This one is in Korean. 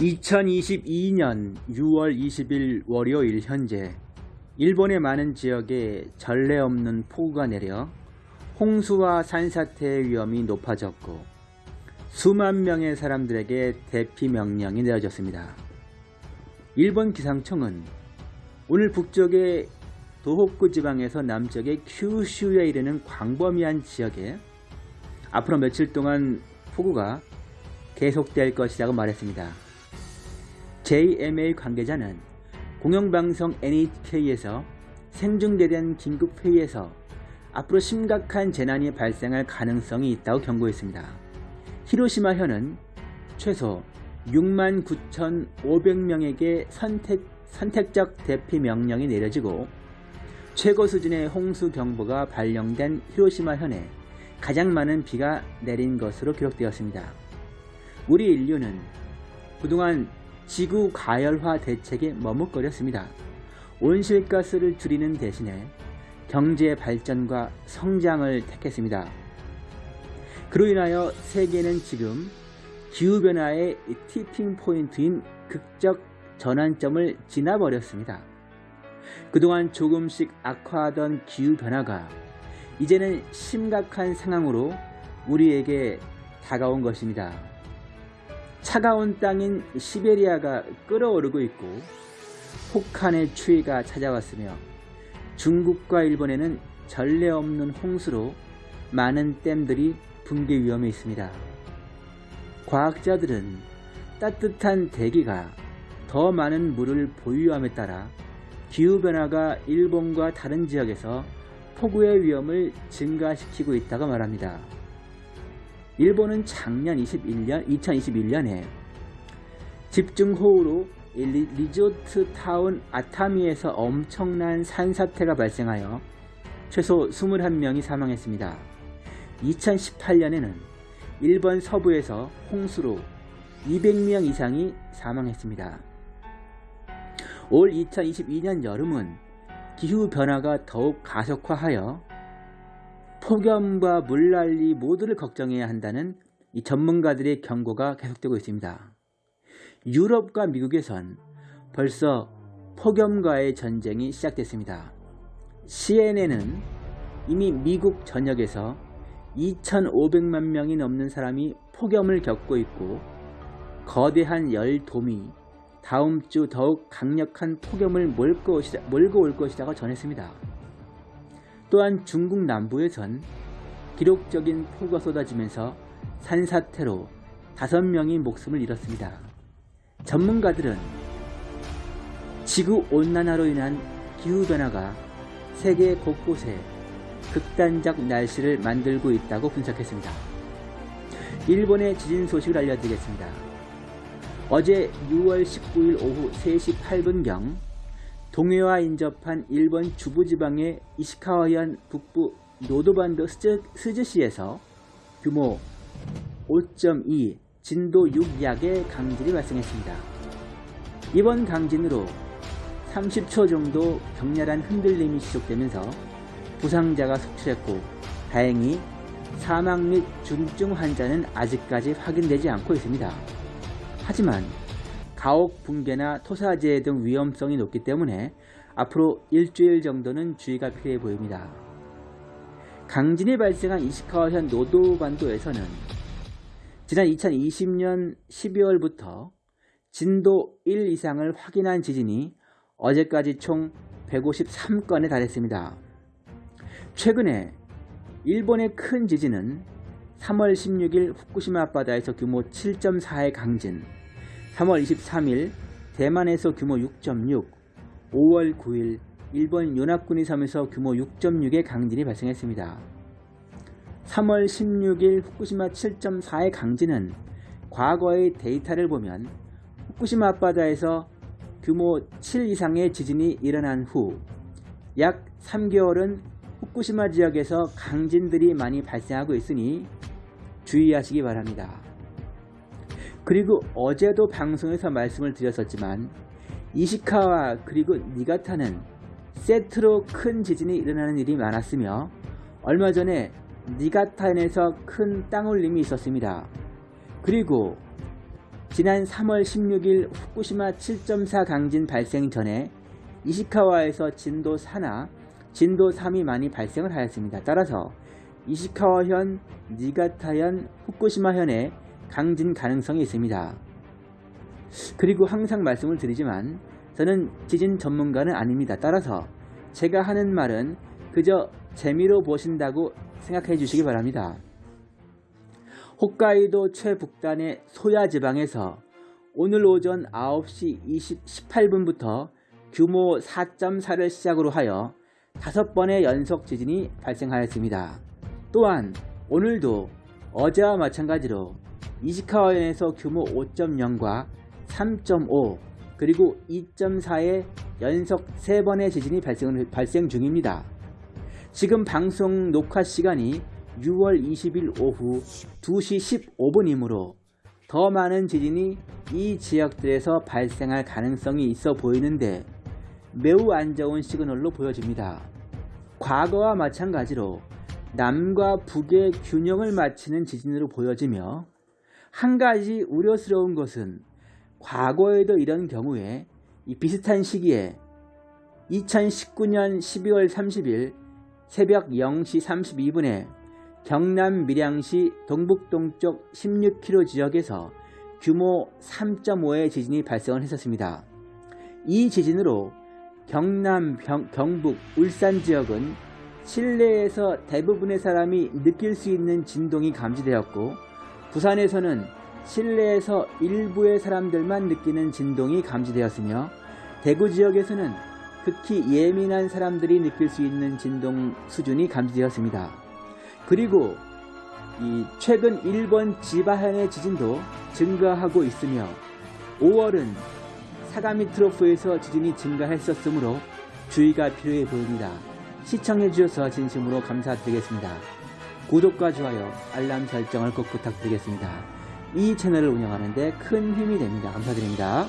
2022년 6월 20일 월요일 현재 일본의 많은 지역에 전례 없는 폭우가 내려 홍수와 산사태의 위험이 높아졌고 수만 명의 사람들에게 대피 명령이 내려졌습니다. 일본 기상청은 오늘 북쪽의 도호쿠 지방에서 남쪽의 큐슈에 이르는 광범위한 지역에 앞으로 며칠 동안 폭우가 계속될 것이라고 말했습니다. JMA 관계자는 공영방송 NHK에서 생중계된 긴급회의에서 앞으로 심각한 재난이 발생할 가능성이 있다고 경고했습니다. 히로시마현은 최소 6만 9,500명에게 선택, 선택적 대피 명령이 내려지고 최고 수준의 홍수 경보가 발령된 히로시마현에 가장 많은 비가 내린 것으로 기록되었습니다. 우리 인류는 그동안 지구 가열화 대책에 머뭇거렸습니다. 온실가스를 줄이는 대신에 경제 발전과 성장을 택했습니다. 그로 인하여 세계는 지금 기후변화의 티핑 포인트인 극적 전환점을 지나버렸습니다. 그동안 조금씩 악화하던 기후변화가 이제는 심각한 상황으로 우리에게 다가온 것입니다. 차가운 땅인 시베리아가 끓어오르고 있고 혹한의 추위가 찾아왔으며 중국과 일본에는 전례 없는 홍수로 많은 댐들이 붕괴 위험에 있습니다. 과학자들은 따뜻한 대기가 더 많은 물을 보유함에 따라 기후변화가 일본과 다른 지역에서 폭우의 위험을 증가시키고 있다고 말합니다. 일본은 작년 21년, 2021년에 집중호우로 리조트 타운 아타미에서 엄청난 산사태가 발생하여 최소 21명이 사망했습니다. 2018년에는 일본 서부에서 홍수로 200명 이상이 사망했습니다. 올 2022년 여름은 기후변화가 더욱 가속화하여 폭염과 물난리 모두를 걱정해야 한다는 전문가들의 경고가 계속되고 있습니다. 유럽과 미국에선 벌써 폭염과의 전쟁이 시작됐습니다. CNN은 이미 미국 전역에서 2,500만 명이 넘는 사람이 폭염을 겪고 있고 거대한 열돔이 다음 주 더욱 강력한 폭염을 몰고 올 것이라고 전했습니다. 또한 중국 남부에선 기록적인 폭우가 쏟아지면서 산사태로 5명이 목숨을 잃었습니다. 전문가들은 지구온난화로 인한 기후변화가 세계 곳곳에 극단적 날씨를 만들고 있다고 분석했습니다. 일본의 지진 소식을 알려드리겠습니다. 어제 6월 19일 오후 3시 8분경 동해와 인접한 일본 중부지방의 이시카와현 북부 노도반도 스즈 시에서 규모 5.2 진도 6 약의 강진이 발생했습니다. 이번 강진으로 30초 정도 격렬한 흔들림이 지속되면서 부상자가 속출했고 다행히 사망 및 중증 환자는 아직까지 확인되지 않고 있습니다. 하지만 가옥 붕괴나 토사재 등 위험성이 높기 때문에 앞으로 일주일 정도는 주의가 필요해 보입니다. 강진이 발생한 이시카와현 노도반도에서는 지난 2020년 12월부터 진도 1 이상을 확인한 지진이 어제까지 총 153건에 달했습니다. 최근에 일본의 큰 지진은 3월 16일 후쿠시마 앞바다에서 규모 7.4의 강진, 3월 23일 대만에서 규모 6.6, 5월 9일 일본 연합군이 섬에서 규모 6.6의 강진이 발생했습니다. 3월 16일 후쿠시마 7.4의 강진은 과거의 데이터를 보면 후쿠시마 앞바다에서 규모 7 이상의 지진이 일어난 후 약 3개월은 후쿠시마 지역에서 강진들이 많이 발생하고 있으니 주의하시기 바랍니다. 그리고 어제도 방송에서 말씀을 드렸었지만 이시카와 그리고 니가타는 세트로 큰 지진이 일어나는 일이 많았으며 얼마 전에 니가타현에서 큰 땅울림이 있었습니다. 그리고 지난 3월 16일 후쿠시마 7.4 강진 발생 전에 이시카와에서 진도 4나 진도 3이 많이 발생을 하였습니다. 따라서 이시카와현, 니가타현, 후쿠시마현에 강진 가능성이 있습니다. 그리고 항상 말씀을 드리지만 저는 지진 전문가는 아닙니다. 따라서 제가 하는 말은 그저 재미로 보신다고 생각해 주시기 바랍니다. 홋카이도 최북단의 소야 지방에서 오늘 오전 9시 20, 18분부터 규모 4.4를 시작으로 하여 다섯 번의 연속 지진이 발생하였습니다. 또한 오늘도 어제와 마찬가지로 이시카와현에서 규모 5.0과 3.5 그리고 2.4의 연속 3번의 지진이 발생, 발생 중입니다. 지금 방송 녹화 시간이 6월 20일 오후 2시 15분이므로 더 많은 지진이 이 지역들에서 발생할 가능성이 있어 보이는데 매우 안 좋은 시그널로 보여집니다. 과거와 마찬가지로 남과 북의 균형을 맞추는 지진으로 보여지며 한 가지 우려스러운 것은 과거에도 이런 경우에 이 비슷한 시기에 2019년 12월 30일 새벽 0시 32분에 경남 밀양시 동북동쪽 16km 지역에서 규모 3.5의 지진이 발생을 했었습니다. 이 지진으로 경남, 병, 경북, 울산 지역은 실내에서 대부분의 사람이 느낄 수 있는 진동이 감지되었고 부산에서는 실내에서 일부의 사람들만 느끼는 진동이 감지되었으며 대구 지역에서는 극히 예민한 사람들이 느낄 수 있는 진동 수준이 감지되었습니다. 그리고 이 최근 일본 지바현의 지진도 증가하고 있으며 5월은 사가미 트로프에서 지진이 증가했었으므로 주의가 필요해 보입니다. 시청해주셔서 진심으로 감사드리겠습니다. 구독과 좋아요, 알람 설정을 꼭 부탁드리겠습니다. 이 채널을 운영하는데 큰 힘이 됩니다. 감사드립니다.